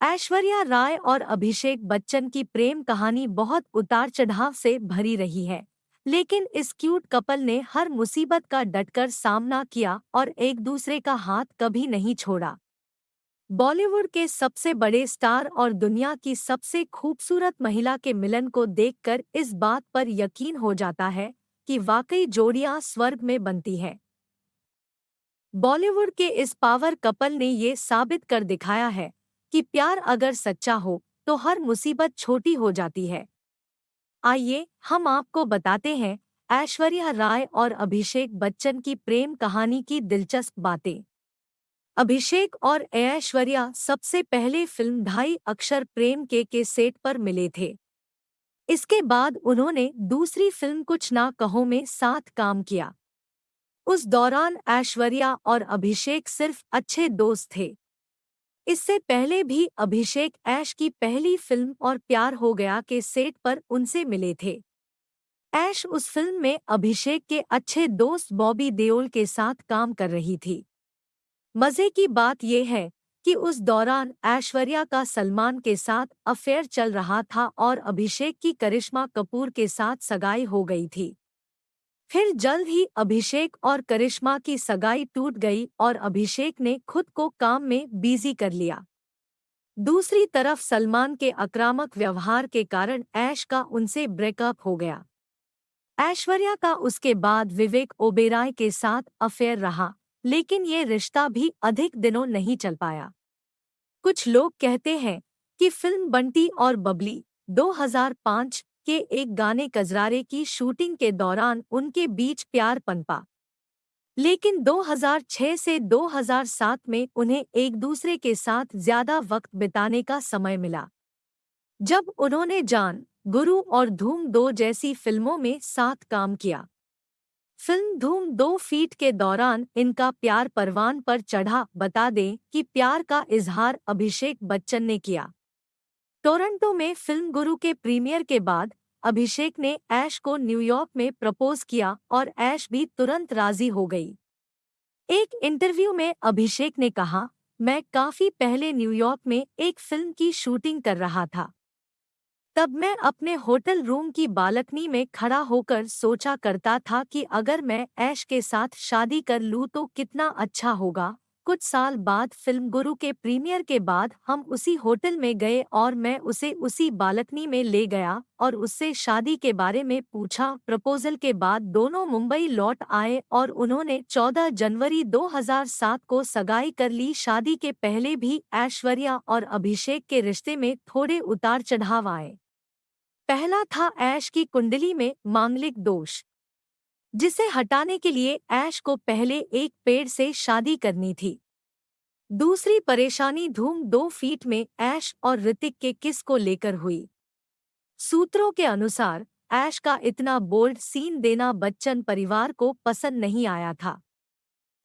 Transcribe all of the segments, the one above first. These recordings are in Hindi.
ऐश्वर्या राय और अभिषेक बच्चन की प्रेम कहानी बहुत उतार चढ़ाव से भरी रही है। लेकिन इस क्यूट कपल ने हर मुसीबत का डटकर सामना किया और एक दूसरे का हाथ कभी नहीं छोड़ा। बॉलीवुड के सबसे बड़े स्टार और दुनिया की सबसे खूबसूरत महिला के मिलन को देखकर इस बात पर यकीन हो जाता है कि वाकई जोड़ियाँ स्वर्ग में बनती हैं। बॉलीवुड के इस पावर कपल ने ये साबित कर दिखाया है कि प्यार अगर सच्चा हो तो हर मुसीबत छोटी हो जाती है। आइए, हम आपको बताते हैं ऐश्वर्या राय और अभिषेक बच्चन की प्रेम कहानी की दिलचस्प बातें। अभिषेक और ऐश्वर्या सबसे पहले फ़िल्म ढाई अक्षर प्रेम के के सेट पर मिले थे। इसके बाद उन्होंने दूसरी फ़िल्म कुछ ना कहो में साथ काम किया। उस दौरान ऐश्वर्या और अभिषेक सिर्फ़ अच्छे दोस्त थे। इससे पहले भी अभिषेक ऐश की पहली फ़िल्म और प्यार हो गया के सेट पर उनसे मिले थे। ऐश उस फ़िल्म में अभिषेक के अच्छे दोस्त बॉबी देओल के साथ काम कर रही थी। मज़े की बात यह है कि उस दौरान ऐश्वर्या का सलमान के साथ अफेयर चल रहा था और अभिषेक की करिश्मा कपूर के साथ सगाई हो गई थी। फिर जल्द ही अभिषेक और करिश्मा की सगाई टूट गई और अभिषेक ने खुद को काम में बिज़ी कर लिया। दूसरी तरफ़ सलमान के आक्रामक व्यवहार के कारण ऐश का उनसे ब्रेकअप हो गया। ऐश्वर्या का उसके बाद विवेक ओबेराय के साथ अफेयर रहा, लेकिन ये रिश्ता भी अधिक दिनों नहीं चल पाया। कुछ लोग कहते हैं कि फ़िल्म बंटी और बबली 2005 के एक गाने कजरारे की शूटिंग के दौरान उनके बीच प्यार पनपा। लेकिन 2006 से 2007 में उन्हें एक दूसरे के साथ ज़्यादा वक्त बिताने का समय मिला। जब उन्होंने जान, गुरु और धूम दो जैसी फ़िल्मों में साथ काम किया। फ़िल्म धूम दो फीट के दौरान इनका प्यार परवान पर चढ़ा, बता दें कि प्यार का इजहार अभिषेक बच्चन ने किया। टोरंटो में फ़िल्म गुरु के प्रीमियर के बाद अभिषेक ने ऐश को न्यूयॉर्क में प्रपोज किया और ऐश भी तुरंत राज़ी हो गई। एक इंटरव्यू में अभिषेक ने कहा, मैं काफ़ी पहले न्यूयॉर्क में एक फ़िल्म की शूटिंग कर रहा था। तब मैं अपने होटल रूम की बालकनी में खड़ा होकर सोचा करता था कि अगर मैं ऐश के साथ शादी कर लूँ तो कितना अच्छा होगा। कुछ साल बाद फ़िल्म गुरु के प्रीमियर के बाद हम उसी होटल में गए और मैं उसे उसी बालकनी में ले गया और उससे शादी के बारे में पूछा। प्रपोजल के बाद दोनों मुंबई लौट आए और उन्होंने 14 जनवरी 2007 को सगाई कर ली। शादी के पहले भी ऐश्वर्या और अभिषेक के रिश्ते में थोड़े उतार चढ़ाव आए। पहला था ऐश की कुंडली में मांगलिक दोष। जिसे हटाने के लिए ऐश को पहले एक पेड़ से शादी करनी थी। दूसरी परेशानी धूम दो फीट में ऐश और ऋतिक के किस को लेकर हुई। सूत्रों के अनुसार, ऐश का इतना बोल्ड सीन देना बच्चन परिवार को पसंद नहीं आया था।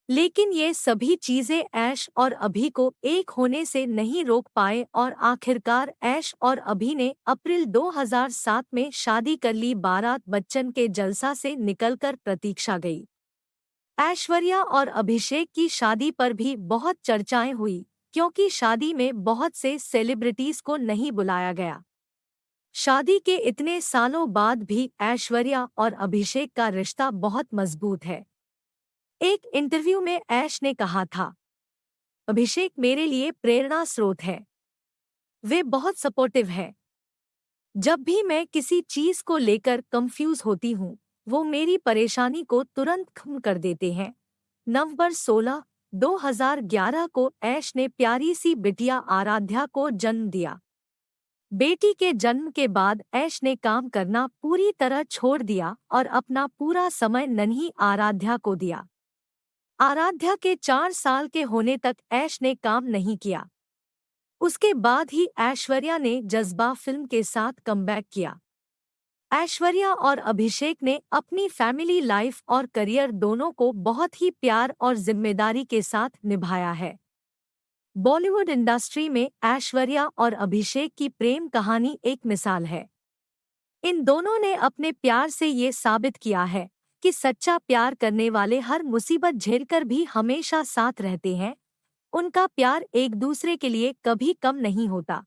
लेकिन ये सभी चीज़ें ऐश और अभी को एक होने से नहीं रोक पाए और आखिरकार ऐश और अभी ने अप्रैल 2007 में शादी कर ली बारात बच्चन के जलसा से निकलकर प्रतीक्षा गई। ऐश्वर्या और अभिषेक की शादी पर भी बहुत चर्चाएँ हुई, क्योंकि शादी में बहुत से सेलिब्रिटीज को नहीं बुलाया गया। शादी के इतने सालों बाद भी ऐश्वर्या और अभिषेक का रिश्ता बहुत मज़बूत है। एक इंटरव्यू में ऐश ने कहा था अभिषेक मेरे लिए प्रेरणा स्रोत है। वे बहुत सपोर्टिव है। जब भी मैं किसी चीज़ को लेकर कंफ्यूज होती हूँ वो मेरी परेशानी को तुरंत खत्म कर देते हैं। नवंबर 16, 2011 को ऐश ने प्यारी सी बिटिया आराध्या को जन्म दिया। बेटी के जन्म के बाद ऐश ने काम करना पूरी तरह छोड़ दिया और अपना पूरा समय नन्ही आराध्या को दिया। आराध्या के चार साल के होने तक ऐश ने काम नहीं किया। उसके बाद ही ऐश्वर्या ने जज्बा फ़िल्म के साथ कमबैक किया। ऐश्वर्या और अभिषेक ने अपनी फैमिली लाइफ और करियर दोनों को बहुत ही प्यार और ज़िम्मेदारी के साथ निभाया है। बॉलीवुड इंडस्ट्री में ऐश्वर्या और अभिषेक की प्रेम कहानी एक मिसाल है। इन दोनों ने अपने प्यार से ये साबित किया है। कि सच्चा प्यार करने वाले हर मुसीबत झेलकर भी हमेशा साथ रहते हैं। उनका प्यार एक दूसरे के लिए कभी कम नहीं होता।